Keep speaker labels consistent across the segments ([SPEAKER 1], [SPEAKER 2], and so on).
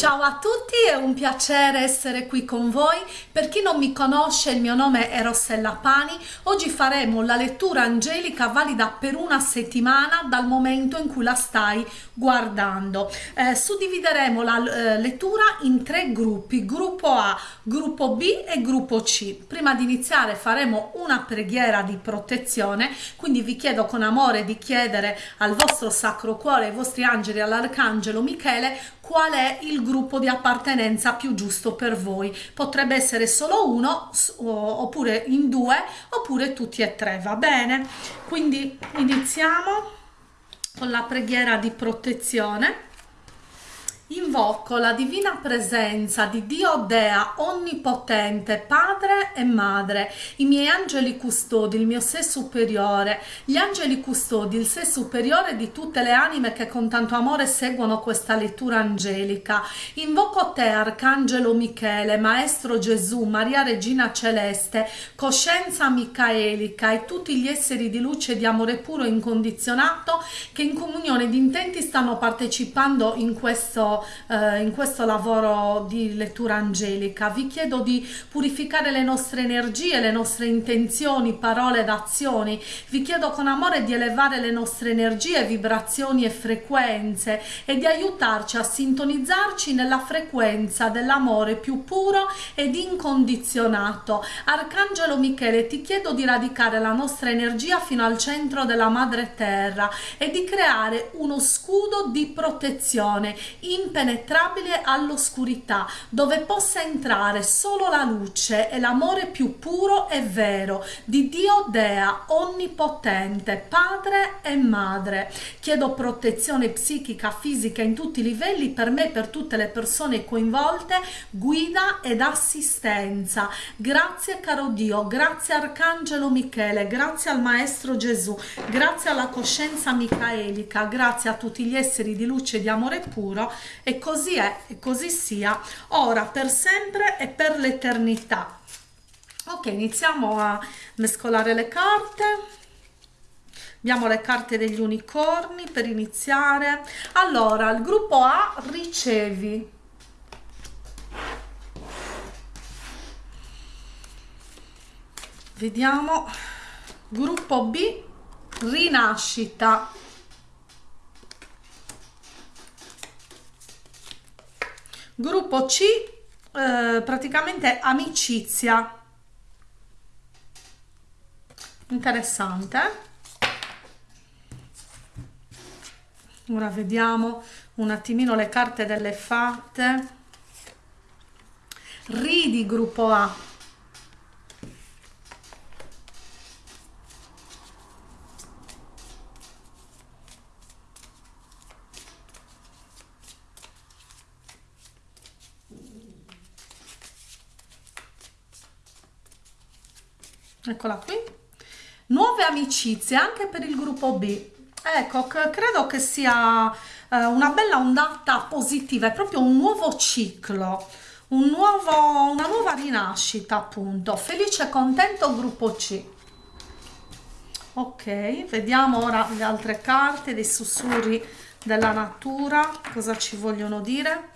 [SPEAKER 1] Ciao a tutti, è un piacere essere qui con voi. Per chi non mi conosce, il mio nome è Rossella Pani. Oggi faremo la lettura angelica valida per una settimana dal momento in cui la stai guardando. Eh, suddivideremo la eh, lettura in tre gruppi, gruppo A, gruppo B e gruppo C. Prima di iniziare faremo una preghiera di protezione, quindi vi chiedo con amore di chiedere al vostro Sacro Cuore, ai vostri angeli, all'Arcangelo Michele, qual è il gruppo di appartenenza più giusto per voi. Potrebbe essere solo uno, oppure in due, oppure tutti e tre, va bene? Quindi iniziamo con la preghiera di protezione Invoco la divina presenza di Dio Dea Onnipotente, Padre e Madre, i miei angeli custodi, il mio sé superiore, gli angeli custodi, il sé superiore di tutte le anime che con tanto amore seguono questa lettura angelica. Invoco te, Arcangelo Michele, Maestro Gesù, Maria Regina Celeste, Coscienza Micaelica e tutti gli esseri di luce e di amore puro e incondizionato che in comunione di intenti stanno partecipando in questo eh, in questo lavoro di lettura angelica. Vi chiedo di purificare le nostre energie, le nostre intenzioni, parole ed azioni. Vi chiedo con amore di elevare le nostre energie, vibrazioni e frequenze e di aiutarci a sintonizzarci nella frequenza dell'amore più puro ed incondizionato. Arcangelo Michele, ti chiedo di radicare la nostra energia fino al centro della madre terra e di creare uno scudo di protezione in impenetrabile all'oscurità, dove possa entrare solo la luce e l'amore più puro e vero di Dio Dea, onnipotente, padre e madre. Chiedo protezione psichica, fisica in tutti i livelli per me e per tutte le persone coinvolte, guida ed assistenza. Grazie caro Dio, grazie Arcangelo Michele, grazie al Maestro Gesù, grazie alla coscienza micaelica, grazie a tutti gli esseri di luce e di amore puro e così è e così sia ora per sempre e per l'eternità. Ok iniziamo a mescolare le carte. Abbiamo le carte degli unicorni per iniziare. Allora il gruppo A ricevi. Vediamo. Gruppo B rinascita Gruppo C, eh, praticamente amicizia. Interessante. Ora vediamo un attimino le carte delle fatte. Ridi gruppo A. eccola qui. Nuove amicizie anche per il gruppo B. Ecco credo che sia eh, una bella ondata positiva è proprio un nuovo ciclo un nuovo, una nuova rinascita appunto. Felice e contento gruppo C. Ok vediamo ora le altre carte dei sussurri della natura. Cosa ci vogliono dire?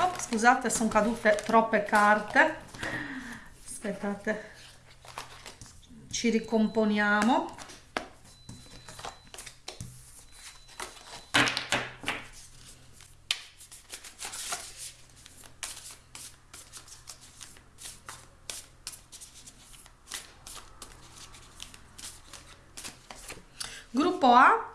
[SPEAKER 1] Oh, scusate sono cadute troppe carte. Aspettate ci ricomponiamo. Gruppo A?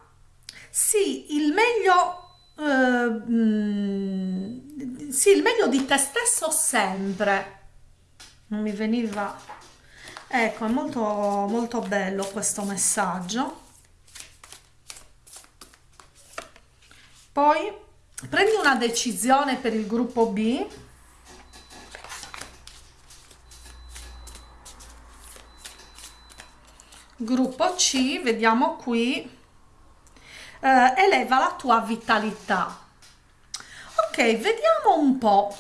[SPEAKER 1] Sì il meglio eh, mm, sì il meglio di te stesso sempre. Non mi veniva ecco è molto molto bello questo messaggio. Poi prendi una decisione per il gruppo B. Gruppo C vediamo qui. Eh, eleva la tua vitalità. Ok vediamo un po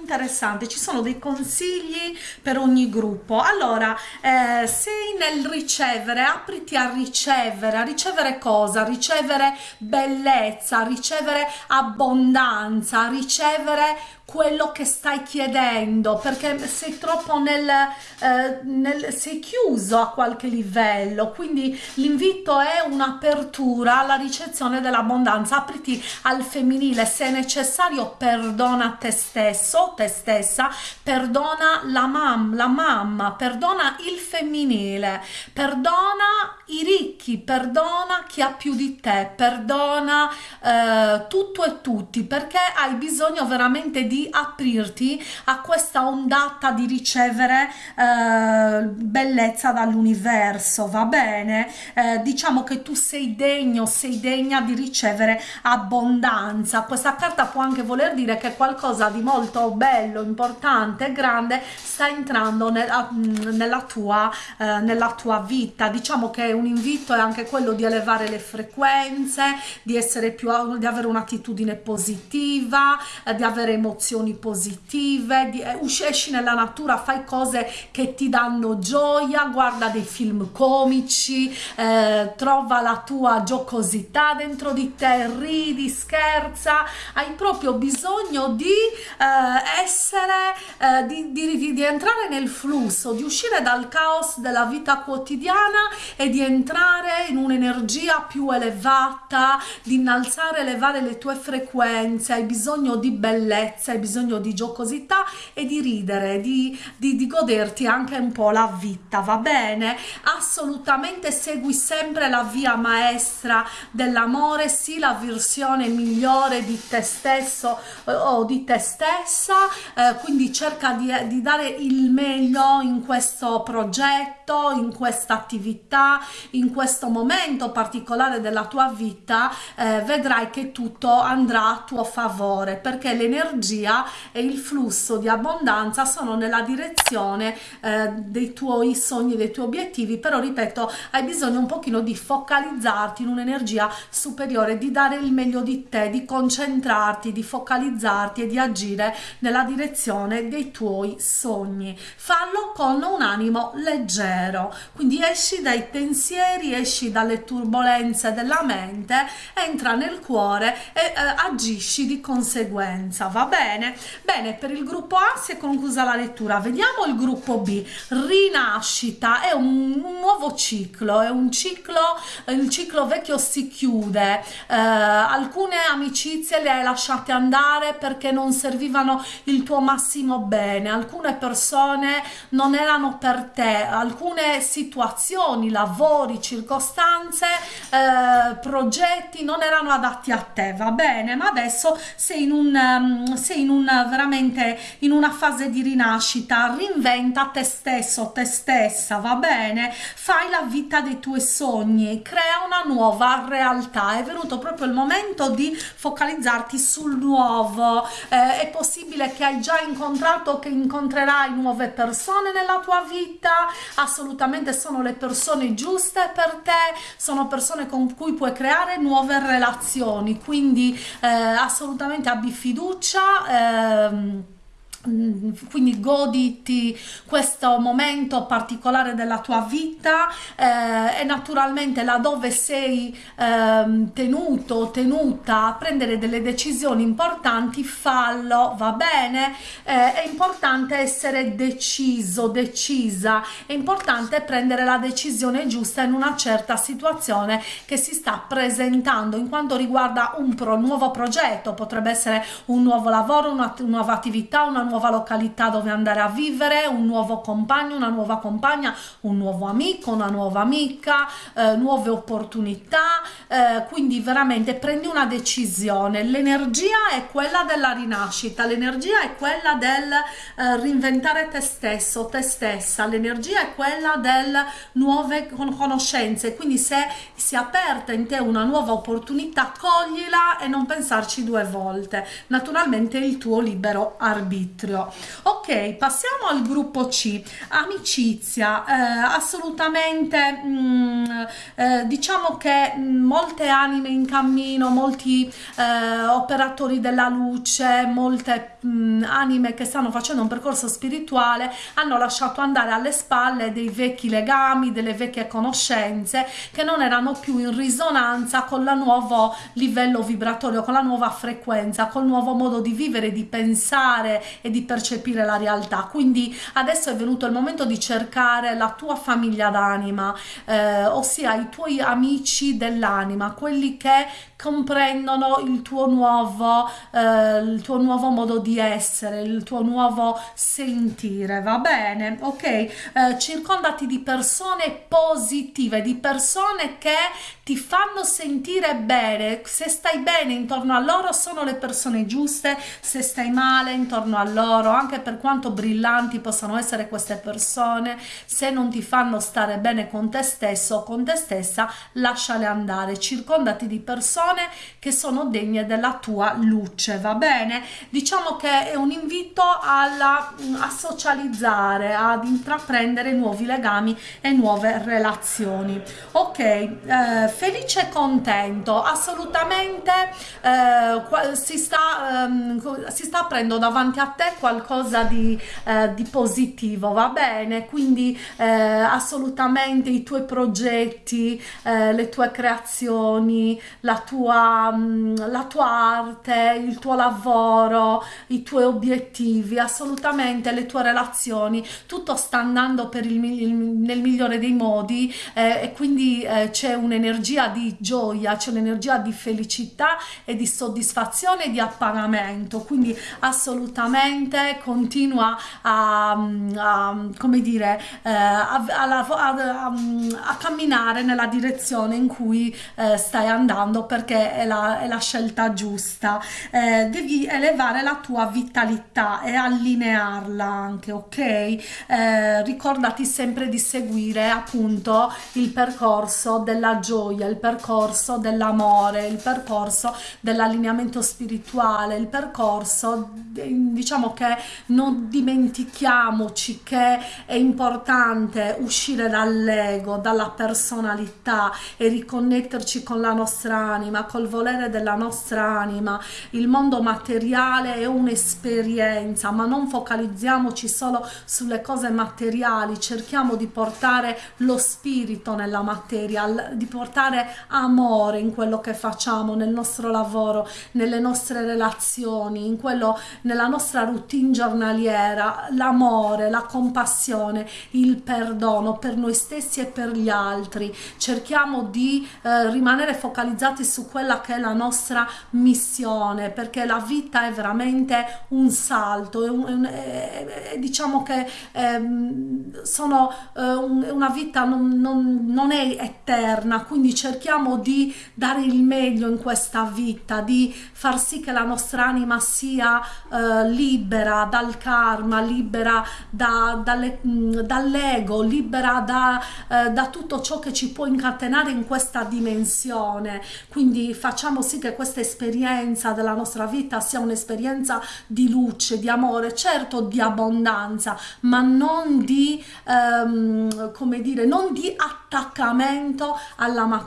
[SPEAKER 1] interessante ci sono dei consigli per ogni gruppo. Allora eh, sei nel ricevere apriti a ricevere a ricevere cosa? Ricevere bellezza ricevere abbondanza ricevere quello che stai chiedendo perché sei troppo nel, eh, nel sei chiuso a qualche livello. Quindi l'invito è un'apertura alla ricezione dell'abbondanza. Apriti al femminile. Se necessario perdona te stesso te stessa. Perdona la mamma la mamma. Perdona il femminile. Perdona i ricchi. Perdona chi ha più di te. Perdona eh, tutto e tutti perché hai bisogno veramente di di aprirti a questa ondata di ricevere eh, bellezza dall'universo va bene? Eh, diciamo che tu sei degno sei degna di ricevere abbondanza. Questa carta può anche voler dire che qualcosa di molto bello importante grande sta entrando nella, nella tua eh, nella tua vita. Diciamo che un invito è anche quello di elevare le frequenze di essere più di avere un'attitudine positiva eh, di avere emozioni emozioni positive, eh, esci nella natura, fai cose che ti danno gioia, guarda dei film comici, eh, trova la tua giocosità dentro di te, ridi, scherza, hai proprio bisogno di eh, essere, eh, di, di, di entrare nel flusso, di uscire dal caos della vita quotidiana e di entrare in un'energia più elevata, di innalzare, elevare le tue frequenze, hai bisogno di bellezza, hai bisogno di giocosità e di ridere, di, di, di goderti anche un po' la vita, va bene? Assolutamente segui sempre la via maestra dell'amore, sì la versione migliore di te stesso eh, o di te stessa, eh, quindi cerca di, di dare il meglio in questo progetto, in questa attività, in questo momento particolare della tua vita, eh, vedrai che tutto andrà a tuo favore perché l'energia e il flusso di abbondanza sono nella direzione eh, dei tuoi sogni, dei tuoi obiettivi, però ripeto, hai bisogno un pochino di focalizzarti in un'energia superiore, di dare il meglio di te, di concentrarti, di focalizzarti e di agire nella direzione dei tuoi sogni. Fallo con un animo leggero, quindi esci dai pensieri, esci dalle turbulenze della mente, entra nel cuore e eh, agisci di conseguenza, va bene? Bene bene per il gruppo A si è conclusa la lettura. Vediamo il gruppo B. Rinascita è un, un nuovo ciclo è un ciclo il ciclo vecchio si chiude. Eh, alcune amicizie le hai lasciate andare perché non servivano il tuo massimo bene. Alcune persone non erano per te. Alcune situazioni lavori circostanze eh, progetti non erano adatti a te. Va bene? Ma adesso sei in un um, sei in una veramente in una fase di rinascita. Reinventa te stesso te stessa va bene? Fai la vita dei tuoi sogni crea una nuova realtà. È venuto proprio il momento di focalizzarti sul nuovo. Eh, è possibile che hai già incontrato che incontrerai nuove persone nella tua vita? Assolutamente sono le persone giuste per te sono persone con cui puoi creare nuove relazioni. Quindi eh, assolutamente abbi fiducia eh, ehm, Mm, quindi goditi questo momento particolare della tua vita eh, e naturalmente laddove sei eh, tenuto tenuta a prendere delle decisioni importanti fallo va bene? Eh, è importante essere deciso decisa. È importante prendere la decisione giusta in una certa situazione che si sta presentando. In quanto riguarda un pro, nuovo progetto potrebbe essere un nuovo lavoro una nuova attività una nuova località dove andare a vivere, un nuovo compagno, una nuova compagna, un nuovo amico, una nuova amica, eh, nuove opportunità, eh, quindi veramente prendi una decisione. L'energia è quella della rinascita, l'energia è quella del eh, reinventare te stesso, te stessa, l'energia è quella del nuove conoscenze, quindi se si è aperta in te una nuova opportunità, coglila e non pensarci due volte. Naturalmente il tuo libero arbitrio ok passiamo al gruppo c. Amicizia eh, assolutamente mh, mm, eh, diciamo che mh, molte anime in cammino molti eh, operatori della luce molte mh, anime che stanno facendo un percorso spirituale hanno lasciato andare alle spalle dei vecchi legami delle vecchie conoscenze che non erano più in risonanza con il nuovo livello vibratorio con la nuova frequenza col nuovo modo di vivere di pensare e di percepire la realtà. Quindi adesso è venuto il momento di cercare la tua famiglia d'anima eh, ossia i tuoi amici dell'anima quelli che comprendono il tuo nuovo eh, il tuo nuovo modo di essere il tuo nuovo sentire. Va bene ok? Eh, circondati di persone positive di persone che ti fanno sentire bene se stai bene intorno a loro sono le persone giuste se stai male intorno a loro anche per quanto brillanti possano essere queste persone se non ti fanno stare bene con te stesso o con te stessa lasciale andare circondati di persone che sono degne della tua luce va bene? Diciamo che è un invito alla, a socializzare ad intraprendere nuovi legami e nuove relazioni. Ok eh, felice e contento assolutamente eh, si sta ehm, si sta aprendo davanti a te qualcosa di, eh, di positivo va bene? Quindi eh, assolutamente i tuoi progetti eh, le tue creazioni la tua tua, mm, la tua arte, il tuo lavoro, i tuoi obiettivi, assolutamente le tue relazioni, tutto sta andando per il, il, nel migliore dei modi eh, e quindi eh, c'è un'energia di gioia, c'è un'energia di felicità e di soddisfazione e di appagamento, quindi assolutamente continua a, a come dire, eh, a, a, a, camminare nella direzione in cui eh, stai andando perché è la, è la scelta giusta. Eh, devi elevare la tua vitalità e allinearla anche ok? Eh, ricordati sempre di seguire appunto il percorso della gioia il percorso dell'amore il percorso dell'allineamento spirituale il percorso diciamo che non dimentichiamoci che è importante uscire dall'ego dalla personalità e riconnetterci con la nostra anima, col volere della nostra anima. Il mondo materiale è un'esperienza, ma non focalizziamoci solo sulle cose materiali, cerchiamo di portare lo spirito nella materia, di portare amore in quello che facciamo, nel nostro lavoro, nelle nostre relazioni, in quello, nella nostra routine giornaliera, l'amore, la compassione, il perdono per noi stessi e per gli altri. Cerchiamo di eh, rimanere focalizzati su quella che è la nostra missione perché la vita è veramente un salto è, un, è, è, diciamo che ehm, sono eh, una vita non, non, non, è eterna quindi cerchiamo di dare il meglio in questa vita di far sì che la nostra anima sia eh, libera dal karma libera da, dall'ego libera da, eh, da tutto ciò che ci può incatenare in questa dimensione. Quindi quindi facciamo sì che questa esperienza della nostra vita sia un'esperienza di luce, di amore, certo di abbondanza, ma non di, ehm, come dire, non di attaccamento alla materia,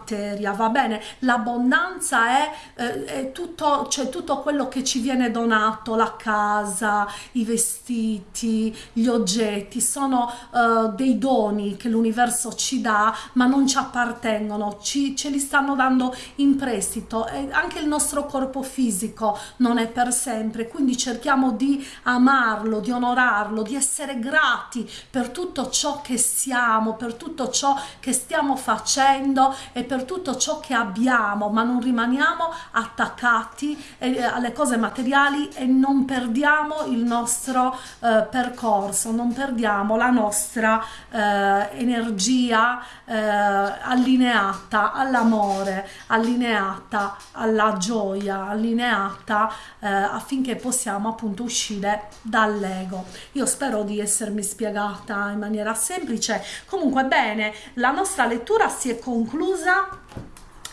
[SPEAKER 1] va bene? L'abbondanza è, eh, è tutto, cioè tutto quello che ci viene donato, la casa, i vestiti, gli oggetti, sono eh, dei doni che l'universo ci dà, ma non ci appartengono, ci, ce li stanno dando in prestito e anche il nostro corpo fisico non è per sempre quindi cerchiamo di amarlo di onorarlo di essere grati per tutto ciò che siamo per tutto ciò che stiamo facendo e per tutto ciò che abbiamo ma non rimaniamo attaccati eh, alle cose materiali e non perdiamo il nostro eh, percorso non perdiamo la nostra eh, energia eh, allineata all'amore allineata allineata alla gioia, allineata eh, affinché possiamo appunto uscire dall'ego. Io spero di essermi spiegata in maniera semplice. Comunque bene, la nostra lettura si è conclusa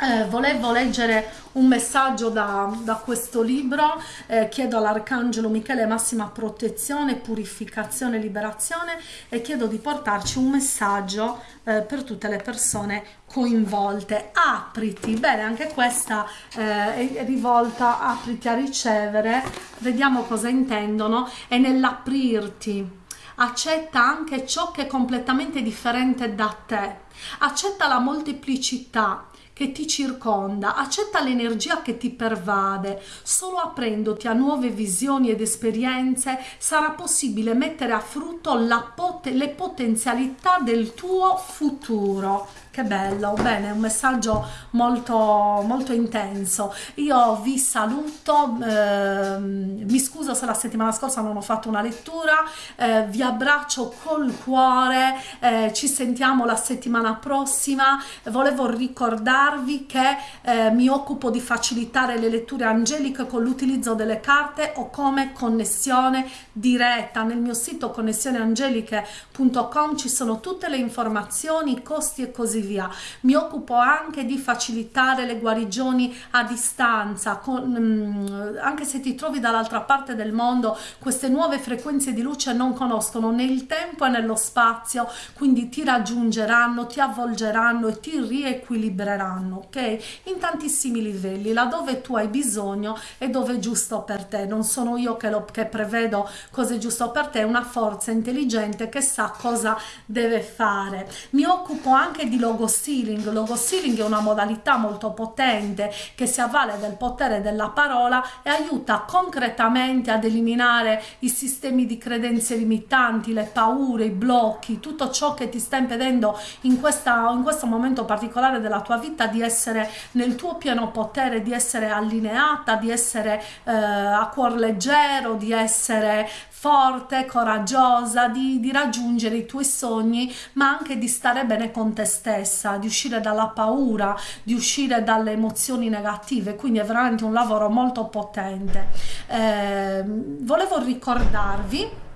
[SPEAKER 1] eh, volevo leggere un messaggio da, da questo libro, eh, chiedo all'Arcangelo Michele massima protezione, purificazione, liberazione e chiedo di portarci un messaggio eh, per tutte le persone coinvolte. Apriti, bene, anche questa eh, è rivolta, apriti a ricevere, vediamo cosa intendono, è nell'aprirti accetta anche ciò che è completamente differente da te, accetta la molteplicità, che ti circonda, accetta l'energia che ti pervade. Solo aprendoti a nuove visioni ed esperienze sarà possibile mettere a frutto pot le potenzialità del tuo futuro che bello, bene, un messaggio molto, molto intenso. Io vi saluto, eh, mi scuso se la settimana scorsa non ho fatto una lettura, eh, vi abbraccio col cuore, eh, ci sentiamo la settimana prossima. Volevo ricordarvi che eh, mi occupo di facilitare le letture angeliche con l'utilizzo delle carte o come connessione diretta. Nel mio sito connessioneangeliche.com ci sono tutte le informazioni, costi e così via via. Mi occupo anche di facilitare le guarigioni a distanza, con, mm, anche se ti trovi dall'altra parte del mondo, queste nuove frequenze di luce non conoscono né il tempo né lo spazio, quindi ti raggiungeranno, ti avvolgeranno e ti riequilibreranno, ok? In tantissimi livelli, laddove tu hai bisogno e dove è giusto per te. Non sono io che, lo, che prevedo cosa è giusto per te, è una forza intelligente che sa cosa deve fare. Mi occupo anche di logo logo stealing. Logo stealing è una modalità molto potente che si avvale del potere della parola e aiuta concretamente ad eliminare i sistemi di credenze limitanti, le paure, i blocchi, tutto ciò che ti sta impedendo in, questa, in questo momento particolare della tua vita di essere nel tuo pieno potere, di essere allineata, di essere eh, a cuor leggero, di essere forte, coraggiosa, di, di raggiungere i tuoi sogni, ma anche di stare bene con te stessa, di uscire dalla paura, di uscire dalle emozioni negative, quindi è veramente un lavoro molto potente. Eh, volevo ricordarvi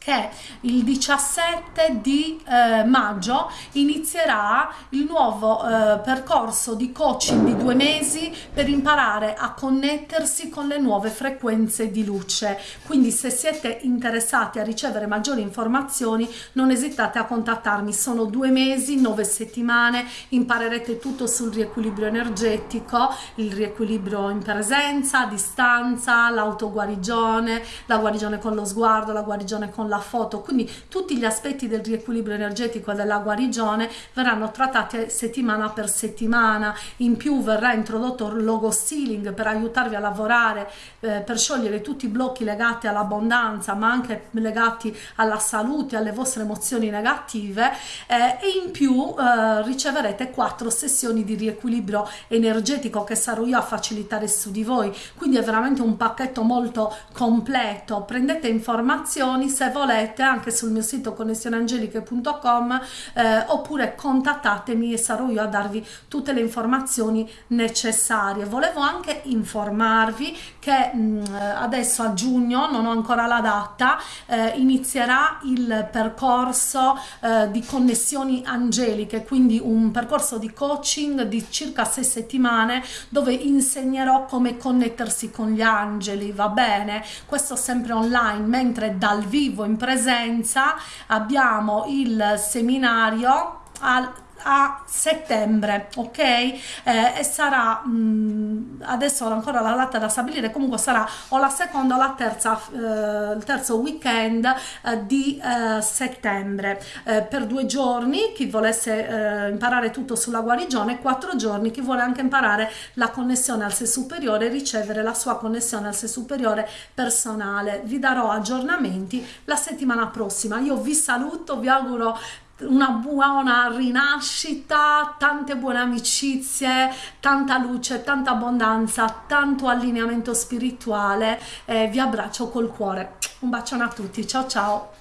[SPEAKER 1] che il 17 di eh, maggio inizierà il nuovo eh, percorso di coaching di due mesi per imparare a connettersi con le nuove frequenze di luce. Quindi se siete interessati a ricevere maggiori informazioni non esitate a contattarmi. Sono due mesi nove settimane imparerete tutto sul riequilibrio energetico il riequilibrio in presenza a distanza l'autoguarigione la guarigione con lo sguardo la guarigione con la foto, quindi tutti gli aspetti del riequilibrio energetico della guarigione verranno trattati settimana per settimana, in più verrà introdotto il logo stealing per aiutarvi a lavorare, eh, per sciogliere tutti i blocchi legati all'abbondanza ma anche legati alla salute, alle vostre emozioni negative. Eh, e in più eh, riceverete quattro sessioni di riequilibrio energetico che sarò io a facilitare su di voi, quindi è veramente un pacchetto molto completo, prendete informazioni se volete volete anche sul mio sito connessioneangeliche.com eh, oppure contattatemi e sarò io a darvi tutte le informazioni necessarie. Volevo anche informarvi che mh, mm, adesso a giugno, non ho ancora la data, eh, inizierà il percorso eh, di connessioni angeliche, quindi un percorso di coaching di circa sei settimane dove insegnerò come connettersi con gli angeli, va bene? Questo sempre online, mentre dal vivo in presenza abbiamo il seminario al a settembre ok? Eh, e sarà mh, mm, adesso ancora la data da stabilire comunque sarà o la seconda o la terza eh, il terzo weekend eh, di eh, settembre. Eh, per due giorni chi volesse eh, imparare tutto sulla guarigione quattro giorni chi vuole anche imparare la connessione al sé superiore ricevere la sua connessione al sé superiore personale. Vi darò aggiornamenti la settimana prossima. Io vi saluto vi auguro una buona rinascita, tante buone amicizie, tanta luce, tanta abbondanza, tanto allineamento spirituale. Eh, vi abbraccio col cuore. Un bacione a tutti, ciao ciao!